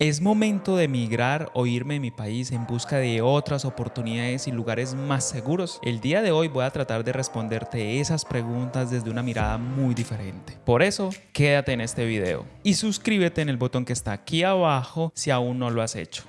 Es momento de emigrar o irme de mi país en busca de otras oportunidades y lugares más seguros. El día de hoy voy a tratar de responderte esas preguntas desde una mirada muy diferente. Por eso, quédate en este video y suscríbete en el botón que está aquí abajo si aún no lo has hecho.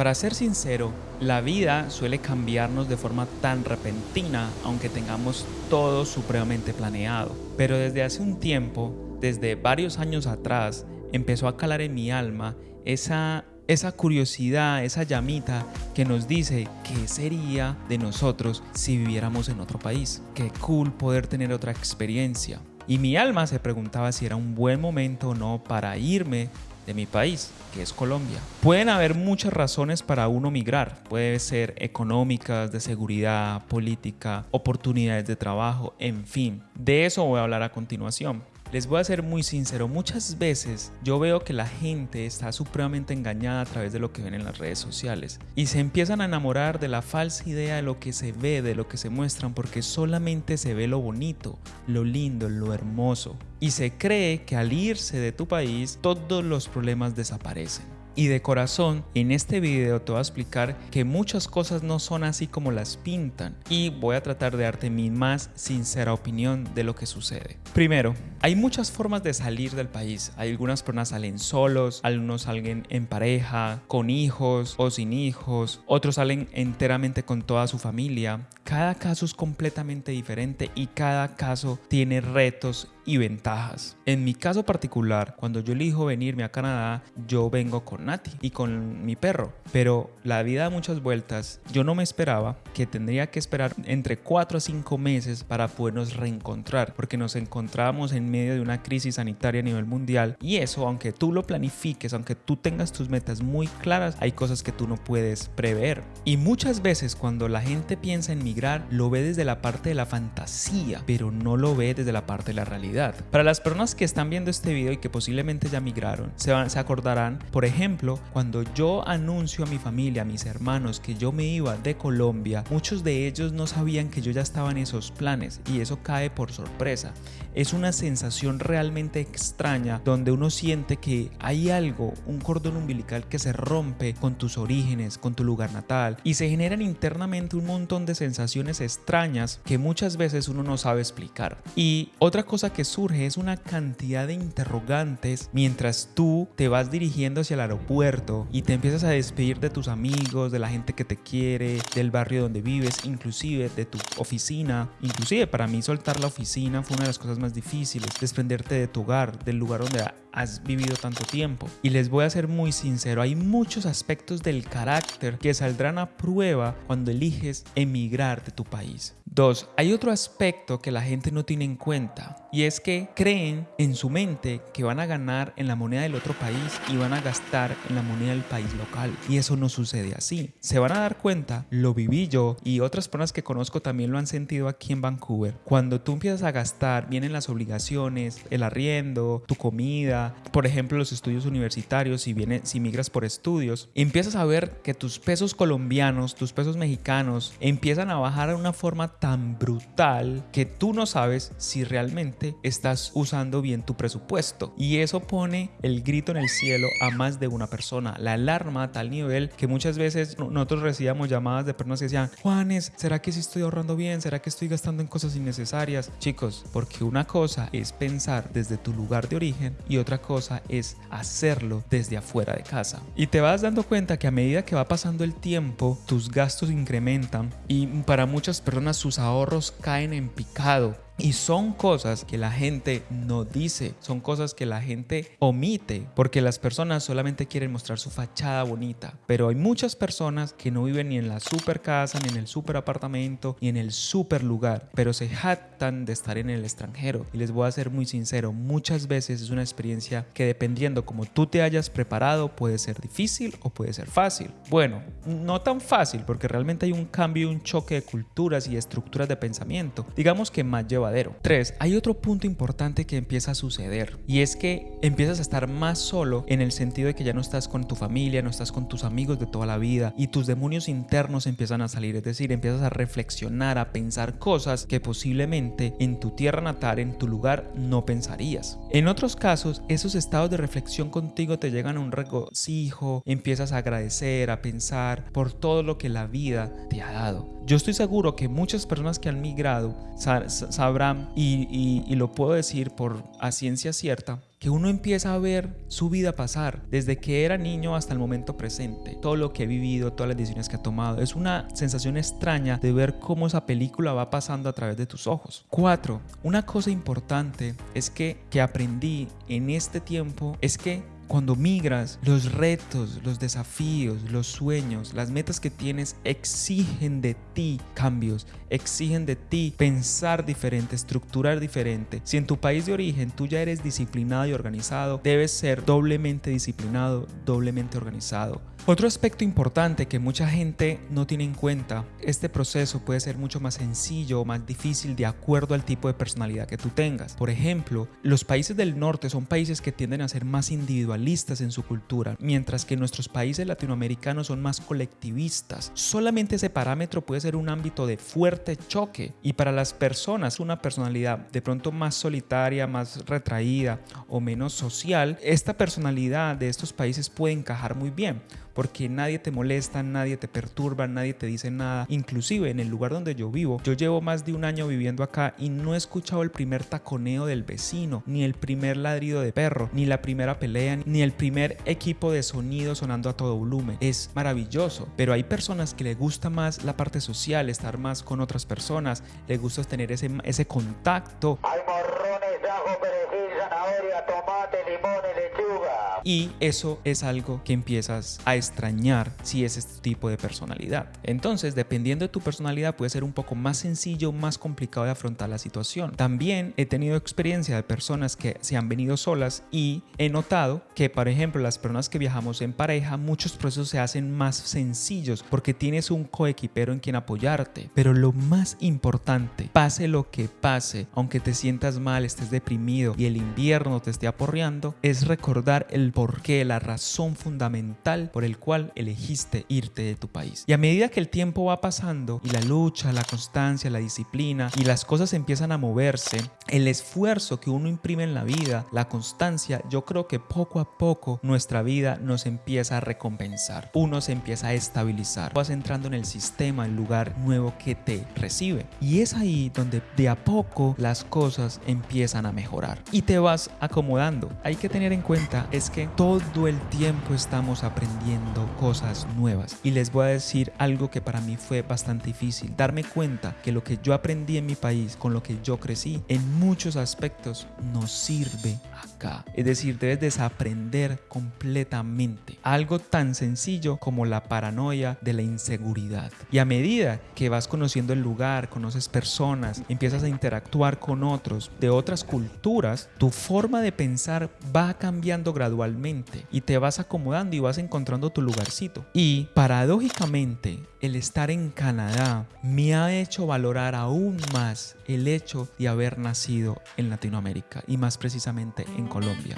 Para ser sincero, la vida suele cambiarnos de forma tan repentina, aunque tengamos todo supremamente planeado. Pero desde hace un tiempo, desde varios años atrás, empezó a calar en mi alma esa, esa curiosidad, esa llamita que nos dice qué sería de nosotros si viviéramos en otro país. Qué cool poder tener otra experiencia. Y mi alma se preguntaba si era un buen momento o no para irme de mi país, que es Colombia. Pueden haber muchas razones para uno migrar. Puede ser económicas, de seguridad, política, oportunidades de trabajo, en fin. De eso voy a hablar a continuación. Les voy a ser muy sincero, muchas veces yo veo que la gente está supremamente engañada a través de lo que ven en las redes sociales y se empiezan a enamorar de la falsa idea de lo que se ve, de lo que se muestran, porque solamente se ve lo bonito, lo lindo, lo hermoso. Y se cree que al irse de tu país todos los problemas desaparecen. Y de corazón, en este video te voy a explicar que muchas cosas no son así como las pintan y voy a tratar de darte mi más sincera opinión de lo que sucede. Primero, hay muchas formas de salir del país. Algunas personas salen solos, algunos salen en pareja, con hijos o sin hijos, otros salen enteramente con toda su familia. Cada caso es completamente diferente y cada caso tiene retos y ventajas. En mi caso particular, cuando yo elijo venirme a Canadá, yo vengo con Nati y con mi perro. Pero la vida da muchas vueltas. Yo no me esperaba que tendría que esperar entre 4 a 5 meses para podernos reencontrar, porque nos encontrábamos en medio de una crisis sanitaria a nivel mundial. Y eso, aunque tú lo planifiques, aunque tú tengas tus metas muy claras, hay cosas que tú no puedes prever. Y muchas veces cuando la gente piensa en migrar, lo ve desde la parte de la fantasía, pero no lo ve desde la parte de la realidad. Para las personas que están viendo este video y que posiblemente ya migraron, se, van, se acordarán, por ejemplo, cuando yo anuncio a mi familia, a mis hermanos, que yo me iba de Colombia, muchos de ellos no sabían que yo ya estaba en esos planes y eso cae por sorpresa. Es una sensación realmente extraña donde uno siente que hay algo, un cordón umbilical que se rompe con tus orígenes, con tu lugar natal y se generan internamente un montón de sensaciones extrañas que muchas veces uno no sabe explicar. Y otra cosa que surge es una cantidad de interrogantes mientras tú te vas dirigiendo hacia el aeropuerto y te empiezas a despedir de tus amigos, de la gente que te quiere, del barrio donde vives, inclusive de tu oficina. Inclusive para mí soltar la oficina fue una de las cosas más difíciles, desprenderte de tu hogar, del lugar donde has vivido tanto tiempo. Y les voy a ser muy sincero, hay muchos aspectos del carácter que saldrán a prueba cuando eliges emigrar de tu país. Dos, hay otro aspecto que la gente no tiene en cuenta y es que creen en su mente que van a ganar en la moneda del otro país y van a gastar en la moneda del país local y eso no sucede así. Se van a dar cuenta, lo viví yo y otras personas que conozco también lo han sentido aquí en Vancouver. Cuando tú empiezas a gastar, vienen las obligaciones, el arriendo, tu comida, por ejemplo los estudios universitarios, si, viene, si migras por estudios, empiezas a ver que tus pesos colombianos, tus pesos mexicanos empiezan a bajar de una forma tan brutal que tú no sabes si realmente estás usando bien tu presupuesto. Y eso pone el grito en el cielo a más de una persona. La alarma a tal nivel que muchas veces nosotros recibíamos llamadas de personas que decían, Juanes, ¿será que sí estoy ahorrando bien? ¿Será que estoy gastando en cosas innecesarias? Chicos, porque una cosa es pensar desde tu lugar de origen y otra cosa es hacerlo desde afuera de casa. Y te vas dando cuenta que a medida que va pasando el tiempo, tus gastos incrementan y para muchas personas sus ahorros caen en picado y son cosas que la gente no dice, son cosas que la gente omite, porque las personas solamente quieren mostrar su fachada bonita. Pero hay muchas personas que no viven ni en la super casa, ni en el super apartamento, ni en el super lugar, pero se jactan de estar en el extranjero. Y les voy a ser muy sincero, muchas veces es una experiencia que dependiendo como tú te hayas preparado, puede ser difícil o puede ser fácil. Bueno, no tan fácil, porque realmente hay un cambio y un choque de culturas y estructuras de pensamiento. Digamos que más lleva verdadero. 3. Hay otro punto importante que empieza a suceder y es que empiezas a estar más solo en el sentido de que ya no estás con tu familia, no estás con tus amigos de toda la vida y tus demonios internos empiezan a salir, es decir, empiezas a reflexionar, a pensar cosas que posiblemente en tu tierra natal, en tu lugar, no pensarías. En otros casos, esos estados de reflexión contigo te llegan a un regocijo, empiezas a agradecer, a pensar por todo lo que la vida te ha dado. Yo estoy seguro que muchas personas que han migrado sabrán, y, lo puedo decir por a ciencia cierta, que uno empieza a ver su vida pasar desde que era niño hasta el momento presente, todo lo que ha vivido, todas las decisiones que ha tomado. Es una sensación extraña de ver cómo esa película va pasando a través de tus ojos. Cuatro, una cosa importante es que, que aprendí en este tiempo es que cuando migras, los retos, los desafíos, los sueños, las metas que tienes exigen de ti cambios, exigen de ti pensar diferente, estructurar diferente. Si en tu país de origen tú ya eres disciplinado y organizado, debes ser doblemente disciplinado, doblemente organizado. Otro aspecto importante que mucha gente no tiene en cuenta, este proceso puede ser mucho más sencillo o más difícil de acuerdo al tipo de personalidad que tú tengas. Por ejemplo, los países del norte son países que tienden a ser más individualistas en su cultura, mientras que nuestros países latinoamericanos son más colectivistas. Solamente ese parámetro puede ser un ámbito de fuerte choque y para las personas una personalidad de pronto más solitaria, más retraída o menos social, esta personalidad de estos países puede encajar muy bien porque nadie te molesta, nadie te perturba, nadie te dice nada. Inclusive en el lugar donde yo vivo, yo llevo más de un año viviendo acá y no he escuchado el primer taconeo del vecino, ni el primer ladrido de perro, ni la primera pelea, ni el primer equipo de sonido sonando a todo volumen. Es maravilloso, pero hay personas que le gusta más la parte social, estar más con otras personas, le gusta tener ese, ese contacto. Hay morrones, ajo, zanahoria, tomate. Y eso es algo que empiezas a extrañar si es este tipo de personalidad. Entonces, dependiendo de tu personalidad, puede ser un poco más sencillo, más complicado de afrontar la situación. También he tenido experiencia de personas que se han venido solas y he notado que, por ejemplo, las personas que viajamos en pareja, muchos procesos se hacen más sencillos porque tienes un coequipero en quien apoyarte. Pero lo más importante, pase lo que pase, aunque te sientas mal, estés deprimido y el invierno te esté aporreando, es recordar el porqué, la razón fundamental por el cual elegiste irte de tu país. Y a medida que el tiempo va pasando y la lucha, la constancia, la disciplina y las cosas empiezan a moverse, el esfuerzo que uno imprime en la vida, la constancia, yo creo que poco a poco nuestra vida nos empieza a recompensar. Uno se empieza a estabilizar. Vas entrando en el sistema, el lugar nuevo que te recibe. Y es ahí donde de a poco las cosas empiezan a mejorar y te vas acomodando. Hay que tener en cuenta es todo el tiempo estamos aprendiendo cosas nuevas. Y les voy a decir algo que para mí fue bastante difícil, darme cuenta que lo que yo aprendí en mi país, con lo que yo crecí, en muchos aspectos no sirve acá. Es decir, debes desaprender completamente algo tan sencillo como la paranoia de la inseguridad. Y a medida que vas conociendo el lugar, conoces personas, empiezas a interactuar con otros de otras culturas, tu forma de pensar va cambiando gradualmente y te vas acomodando y vas encontrando tu lugarcito. Y paradójicamente, el estar en Canadá me ha hecho valorar aún más el hecho de haber nacido en Latinoamérica y más precisamente en Colombia.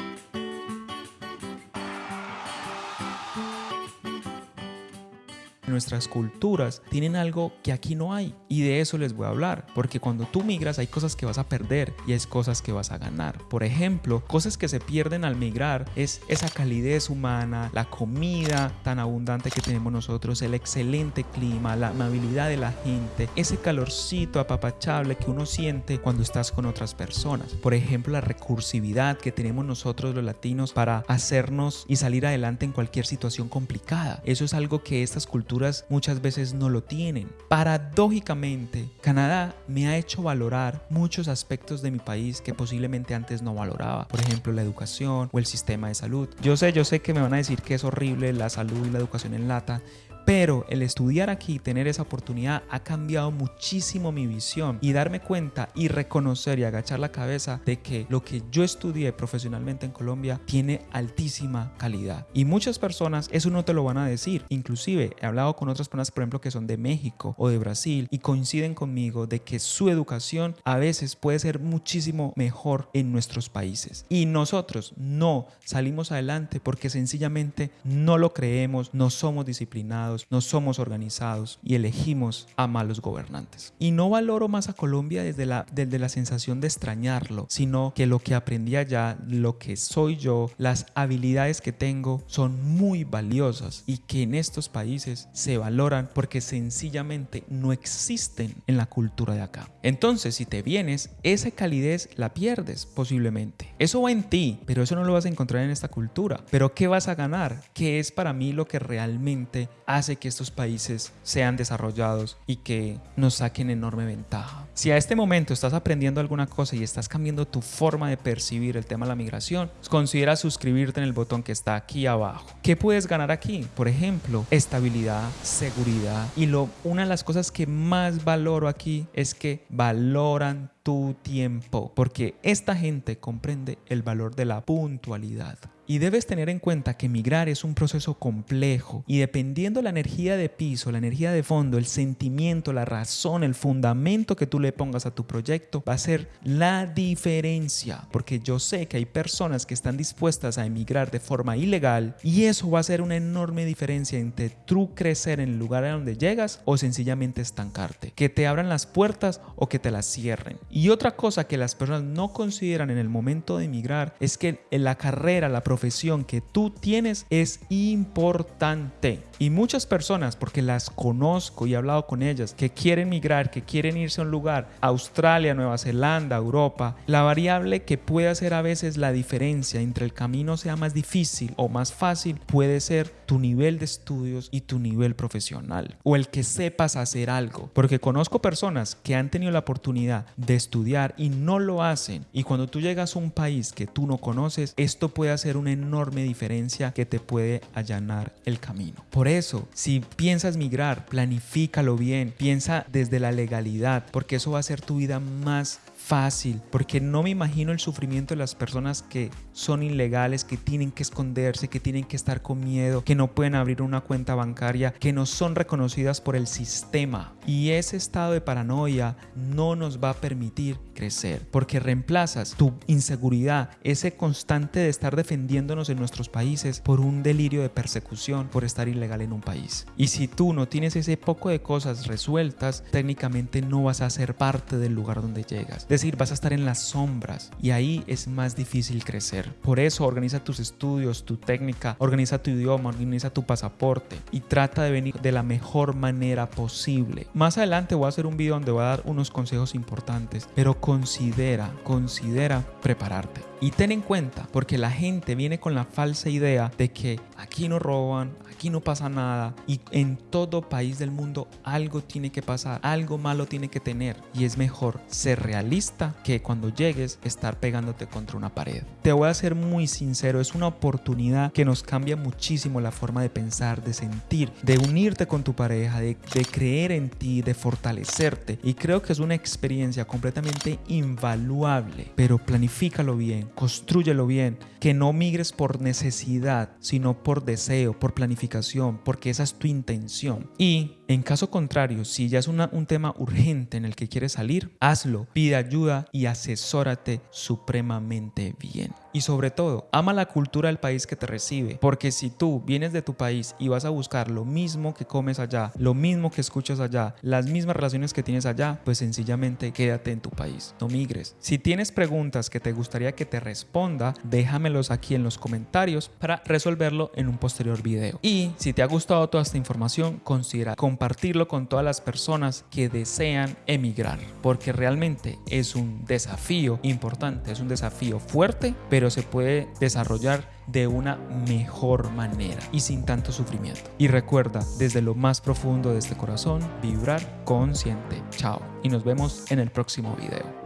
Nuestras culturas tienen algo que aquí no hay y de eso les voy a hablar porque cuando tú migras hay cosas que vas a perder y hay cosas que vas a ganar. Por ejemplo cosas que se pierden al migrar es esa calidez humana la comida tan abundante que tenemos nosotros el excelente clima la amabilidad de la gente ese calorcito apapachable que uno siente cuando estás con otras personas. Por ejemplo la recursividad que tenemos nosotros los latinos para hacernos y salir adelante en cualquier situación complicada. Eso es algo que estas culturas muchas veces no lo tienen. Paradójicamente, Canadá me ha hecho valorar muchos aspectos de mi país que posiblemente antes no valoraba. Por ejemplo, la educación o el sistema de salud. Yo sé, yo sé que me van a decir que es horrible la salud y la educación en lata, Pero el estudiar aquí, tener esa oportunidad, ha cambiado muchísimo mi visión y darme cuenta y reconocer y agachar la cabeza de que lo que yo estudié profesionalmente en Colombia tiene altísima calidad. Y muchas personas eso no te lo van a decir. Inclusive he hablado con otras personas, por ejemplo, que son de México o de Brasil y coinciden conmigo de que su educación a veces puede ser muchísimo mejor en nuestros países. Y nosotros no salimos adelante porque sencillamente no lo creemos, no somos disciplinados, no somos organizados y elegimos a malos gobernantes. Y no valoro más a Colombia desde la, desde la sensación de extrañarlo, sino que lo que aprendí allá, lo que soy yo, las habilidades que tengo son muy valiosas y que en estos países se valoran porque sencillamente no existen en la cultura de acá. Entonces, si te vienes, esa calidez la pierdes posiblemente. Eso va en ti, pero eso no lo vas a encontrar en esta cultura. Pero ¿qué vas a ganar? ¿Qué es para mí lo que realmente hace que estos países sean desarrollados y que nos saquen enorme ventaja? Si a este momento estás aprendiendo alguna cosa y estás cambiando tu forma de percibir el tema de la migración, considera suscribirte en el botón que está aquí abajo. ¿Qué puedes ganar aquí? Por ejemplo, estabilidad, seguridad y lo, una de las cosas que más valoro aquí es que valoran tu tiempo, porque esta gente comprende el valor de la puntualidad. Y debes tener en cuenta que migrar es un proceso complejo y dependiendo la energía de piso, la energía de fondo, el sentimiento, la razón, el fundamento que tú le pongas a tu proyecto, va a ser la diferencia. Porque yo sé que hay personas que están dispuestas a emigrar de forma ilegal y eso va a ser una enorme diferencia entre tú crecer en el lugar a donde llegas o sencillamente estancarte. Que te abran las puertas o que te las cierren. Y otra cosa que las personas no consideran en el momento de emigrar es que en la carrera, la profesión que tú tienes es importante. Y muchas personas, porque las conozco y he hablado con ellas, que quieren migrar, que quieren irse a un lugar, Australia, Nueva Zelanda, Europa, la variable que puede hacer a veces la diferencia entre el camino sea más difícil o más fácil puede ser tu nivel de estudios y tu nivel profesional o el que sepas hacer algo. Porque conozco personas que han tenido la oportunidad de estudiar y no lo hacen. Y cuando tú llegas a un país que tú no conoces, esto puede hacer una enorme diferencia que te puede allanar el camino. Por eso, si piensas migrar, planifícalo bien, piensa desde la legalidad, porque eso va a hacer tu vida más fácil, porque no me imagino el sufrimiento de las personas que son ilegales, que tienen que esconderse, que tienen que estar con miedo, que no pueden abrir una cuenta bancaria, que no son reconocidas por el sistema. Y ese estado de paranoia no nos va a permitir crecer, porque reemplazas tu inseguridad, ese constante de estar defendiéndonos en nuestros países por un delirio de persecución por estar ilegal en un país. Y si tú no tienes ese poco de cosas resueltas, técnicamente no vas a ser parte del lugar donde llegas vas a estar en las sombras y ahí es más difícil crecer. Por eso organiza tus estudios, tu técnica, organiza tu idioma, organiza tu pasaporte y trata de venir de la mejor manera posible. Más adelante voy a hacer un video donde voy a dar unos consejos importantes, pero considera, considera prepararte. Y ten en cuenta, porque la gente viene con la falsa idea de que aquí no roban, aquí no pasa nada y en todo país del mundo algo tiene que pasar, algo malo tiene que tener. Y es mejor ser realista que cuando llegues estar pegándote contra una pared. Te voy a ser muy sincero, es una oportunidad que nos cambia muchísimo la forma de pensar, de sentir, de unirte con tu pareja, de, de creer en ti, de fortalecerte. Y creo que es una experiencia completamente invaluable, pero planifícalo bien construyelo bien, que no migres por necesidad, sino por deseo, por planificación, porque esa es tu intención. Y en caso contrario, si ya es un tema urgente en el que quieres salir, hazlo, pide ayuda y asesórate supremamente bien. Y sobre todo, ama la cultura del país que te recibe, porque si tú vienes de tu país y vas a buscar lo mismo que comes allá, lo mismo que escuchas allá, las mismas relaciones que tienes allá, pues sencillamente quédate en tu país, no migres. Si tienes preguntas que te gustaría que te responda, déjamelos aquí en los comentarios para resolverlo en un posterior video. Y si te ha gustado toda esta información, considera compartirlo con todas las personas que desean emigrar, porque realmente es un desafío importante, es un desafío fuerte, pero se puede desarrollar de una mejor manera y sin tanto sufrimiento. Y recuerda, desde lo más profundo de este corazón, vibrar consciente. Chao. Y nos vemos en el próximo video.